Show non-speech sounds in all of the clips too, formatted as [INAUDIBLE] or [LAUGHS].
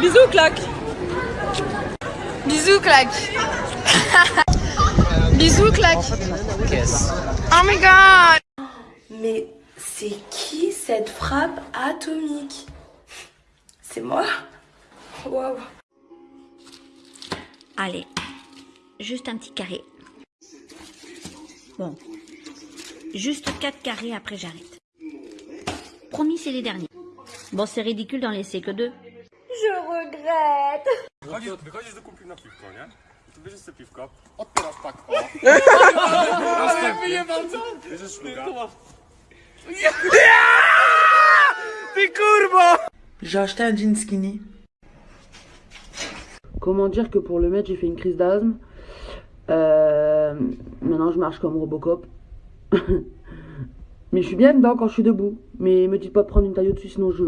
Bisous, claque. Bisous, claque. [LAUGHS] Bisous, claque. Oh my god. Mais c'est qui cette frappe atomique? C'est moi? Waouh. Allez, juste un petit carré. Bon, juste 4 carrés après j'arrête. Promis, c'est les derniers. Bon, c'est ridicule d'en laisser que deux. Je regrette. Wychodzisz, wychodzisz do kumpli na piwko, nie? Tu bierzesz sobie piwko, odpierasz tak, o. Wyjebał co? Bierzesz szluga. J'ai acheté un jean skinny. Comment dire que pour le mettre, j'ai fait une crise d'asthme. Euh, maintenant, je marche comme Robocop. [LAUGHS] Mais je suis bien dedans quand je suis debout. Mais me dites pas prendre une taille au-dessus, sinon je.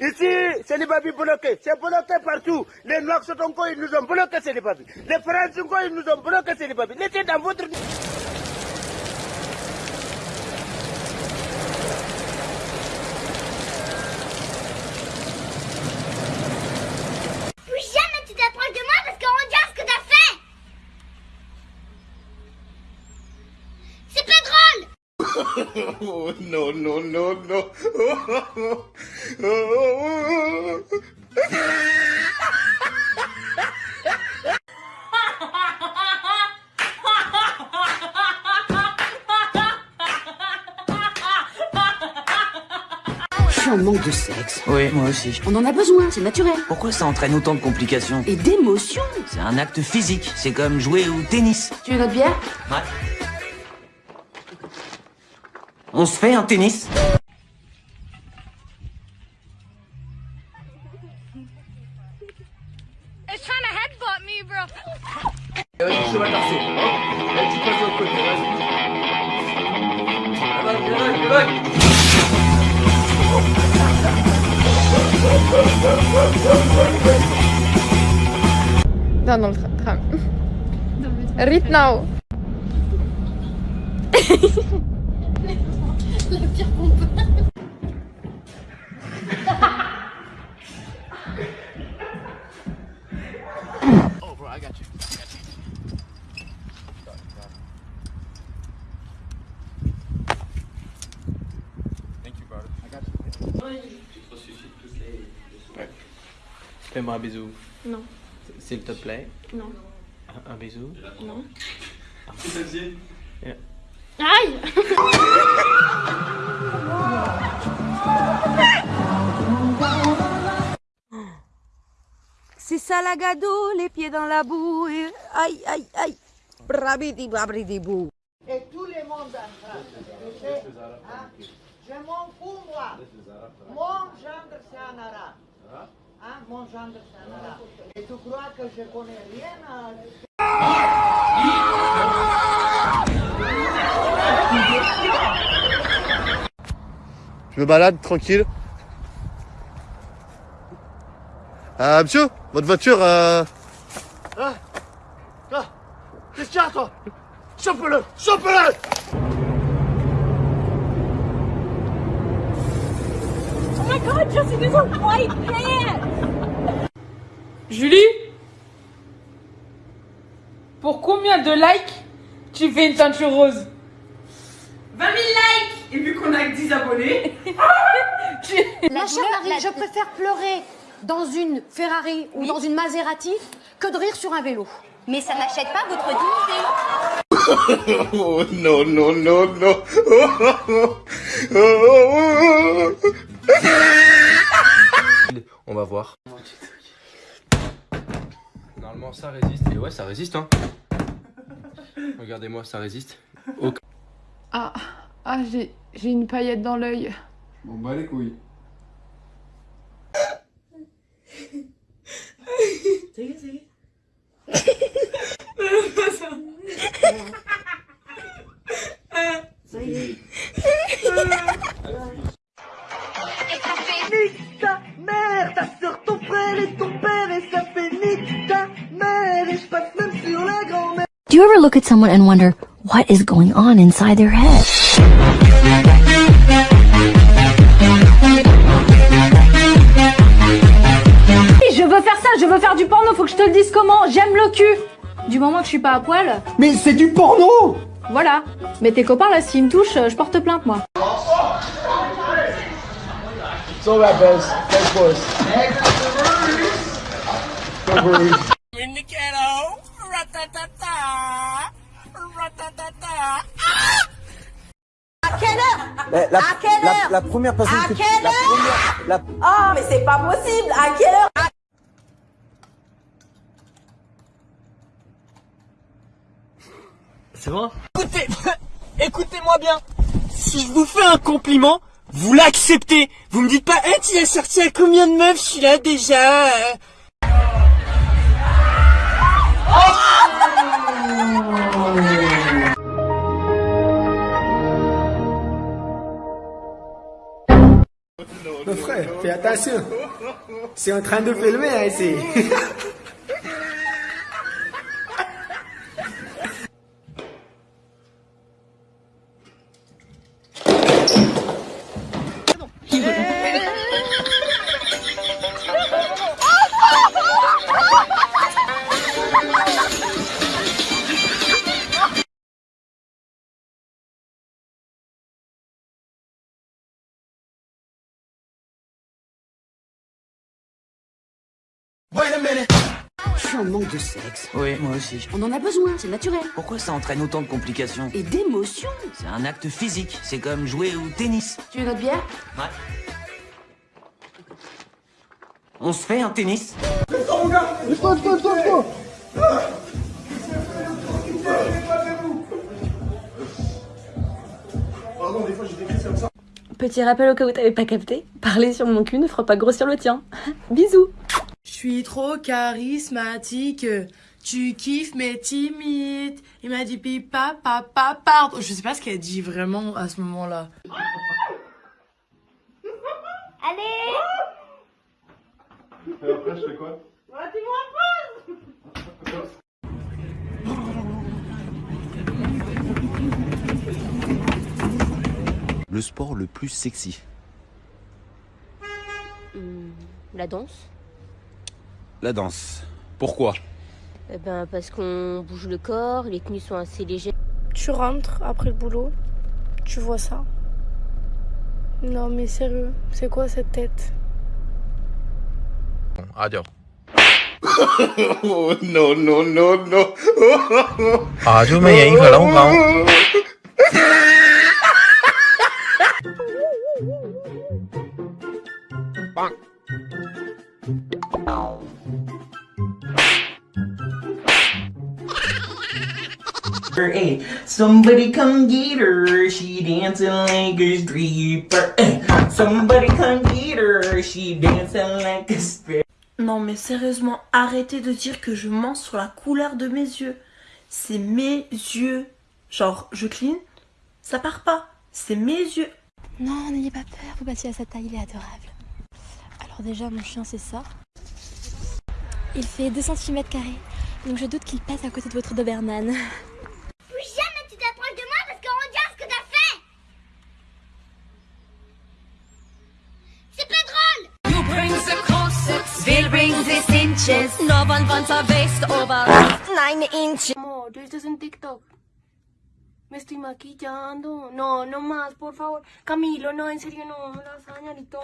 Ici ce n'est pas bloqué, c'est bloqué partout. Les noirs sont encore ils nous ont bloqué ce n'est pas Les français encore ils nous ont bloqué ce n'est pas Laissez dans votre Plus jamais tu t'approches de moi parce qu'on regarde ce que t'as fait C'est pas drôle Oh non non non non. Je suis en manque de sexe. Oui, moi aussi. On en a besoin, c'est naturel. Pourquoi ça entraîne autant de complications? Et d'émotion. C'est un acte physique, c'est comme jouer au tennis. Tu veux notre bière? Ouais. On se fait un tennis It's trying to headbutt me, bro. Vas-y, cheval tarsé. Hop, et tu passes de l'autre côté, vas-y. Viens là, viens là, viens là. Non, dans le tra- tram. [LAUGHS] Right now. [LAUGHS] Oh, bro, I got you. I got you. Thank you, brother. I got you. Fais-moi un bisou. Non. S'il te plaît. Non. Un, un bisou. Non. Vas-y. Aïe C'est ça la gado, les pieds dans la boue. et- Aïe, aïe, aïe. Brabidi, brabidi, bou. Et tout le monde en France. tu sais, hein? Je m'en fous, moi. Mon gendre, c'est un arabe. Hein? Mon gendre, c'est un arabe. Et tu crois que je connais rien à... Je me balade tranquille. Euh, monsieur, votre voiture, euh... Ah, ah, Qu'est-ce qu'il y a, toi? Chope-le Chope-le! Julie? Pour combien de likes tu fais une teinture rose? 20 000 likes Et vu qu'on a que 10 abonnés Ma chère Marie, je préfère pleurer dans une Ferrari ou dans une Maserati que de rire sur un vélo. Mais ça n'achète pas votre dignité Oh non, non, non, non On va voir. Normalement ça résiste. Et ouais ça résiste hein. Regardez-moi ça résiste. Ah, ah j'ai j'ai une paillette dans l'œil. Bon, bah les couilles. Nique ta mère, ta soeur, ton frère et ton père Et ça fait nique ta mère Et je passe même sur la Do you ever look at someone and wonder what is going on inside their head? Veux faire du porno, faut que je te le dise comment. J'aime le cul. Du moment que je suis pas à poil. Mais c'est du porno Voilà. Mais tes copains là, s'ils me touchent, je porte plainte moi. So that best. Thanks, boys. No worries. La, la, la, la première personne À que quelle la première, la, Oh, mais c'est pas possible À quelle heure C'est bon Écoutez, [LAUGHS] écoutez-moi bien. Si je vous fais un compliment, vous l'acceptez. Vous me dites pas, eh, tu as sorti à combien de meufs celui-là déjà euh? Mon frère, fais attention. C'est en train de filmer hein, ici. [LAUGHS] suis en manque de sexe. Oui, moi aussi. On en a besoin, c'est naturel. Pourquoi ça entraîne autant de complications Et d'émotion. C'est un acte physique. C'est comme jouer au tennis. Tu veux notre bière? Ouais. On se fait un tennis Petit rappel au cas où t'avais pas capté, parler sur mon cul ne fera pas grossir le tien. [LAUGHS] Bisous Je suis trop charismatique. Tu kiffes mais timide. Il m'a dit pipa papa pardon. Je sais pas ce qu'elle dit vraiment à ce moment-là. Et après, je fais quoi? Le sport le plus sexy. La danse la danse. Pourquoi? Eh ben, Parce qu'on bouge le corps, les tenues sont assez légères. Tu rentres après le boulot, tu vois ça. Non mais sérieux, c'est quoi cette tête? Adios. oh non, non, non, non. ah, Hey, somebody come get her, she dancing like a stripper. Hey, somebody come get her, she dancing like a stripper. Non mais sérieusement, arrêtez de dire que je mens sur la couleur de mes yeux. C'est mes yeux. Genre, je clean, ça part pas. C'est mes yeux. Non, n'ayez pas peur, vous battez à sa taille, il est adorable. Alors déjà, mon chien, c'est ça. Il fait 2 cm, donc je doute qu'il passe à côté de votre Doberman. [LAUGHS] inches. No one wants a waist over 9 inches. Amor, esto es en TikTok. Me estoy maquillando. No, no más, por favor. Camilo, no, en serio, no. Lasaña ni todo.